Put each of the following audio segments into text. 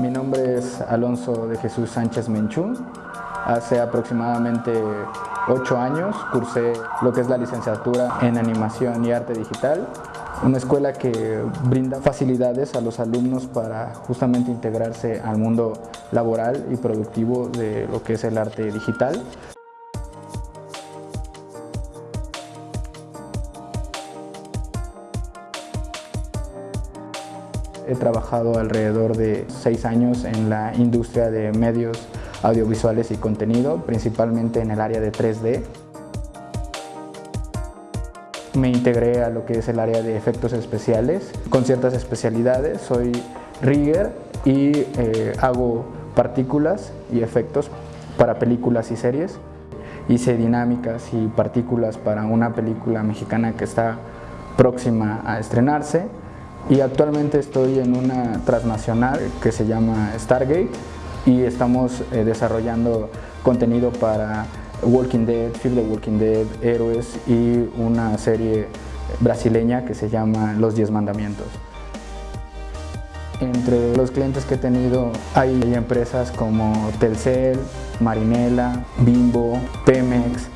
es Alonso de Jesús Sánchez Menchú. Hace aproximadamente ocho años cursé lo que es la licenciatura en Animación y Arte Digital, una escuela que brinda facilidades a los alumnos para justamente integrarse al mundo laboral y productivo de lo que es el arte digital. He trabajado alrededor de seis años en la industria de medios audiovisuales y contenido, principalmente en el área de 3D. Me integré a lo que es el área de efectos especiales con ciertas especialidades. Soy rigger y eh, hago partículas y efectos para películas y series. Hice dinámicas y partículas para una película mexicana que está próxima a estrenarse y actualmente estoy en una transnacional que se llama Stargate y estamos eh, desarrollando contenido para Walking Dead, Fear the Walking Dead, Héroes y una serie brasileña que se llama Los Diez Mandamientos. Entre los clientes que he tenido hay empresas como Telcel, Marinela, Bimbo, Pemex,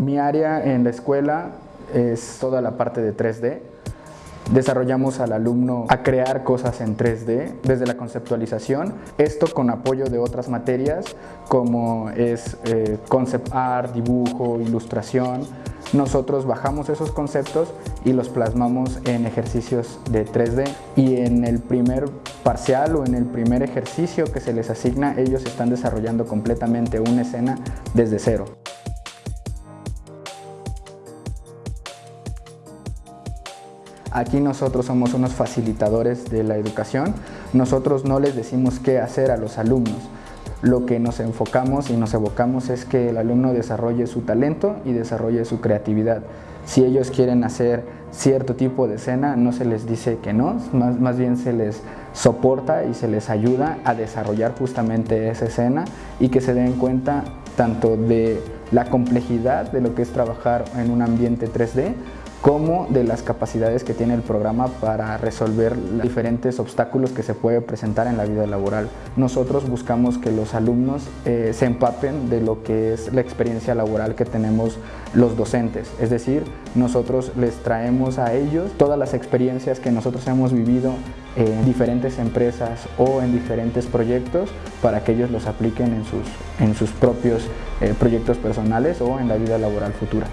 Mi área en la escuela es toda la parte de 3D. Desarrollamos al alumno a crear cosas en 3D desde la conceptualización, esto con apoyo de otras materias como es eh, concept art, dibujo, ilustración. Nosotros bajamos esos conceptos y los plasmamos en ejercicios de 3D y en el primer parcial o en el primer ejercicio que se les asigna ellos están desarrollando completamente una escena desde cero. Aquí nosotros somos unos facilitadores de la educación. Nosotros no les decimos qué hacer a los alumnos. Lo que nos enfocamos y nos evocamos es que el alumno desarrolle su talento y desarrolle su creatividad. Si ellos quieren hacer cierto tipo de escena, no se les dice que no, más, más bien se les soporta y se les ayuda a desarrollar justamente esa escena y que se den cuenta tanto de la complejidad de lo que es trabajar en un ambiente 3D como de las capacidades que tiene el programa para resolver los diferentes obstáculos que se puede presentar en la vida laboral. Nosotros buscamos que los alumnos eh, se empapen de lo que es la experiencia laboral que tenemos los docentes, es decir, nosotros les traemos a ellos todas las experiencias que nosotros hemos vivido en diferentes empresas o en diferentes proyectos para que ellos los apliquen en sus, en sus propios eh, proyectos personales o en la vida laboral futura.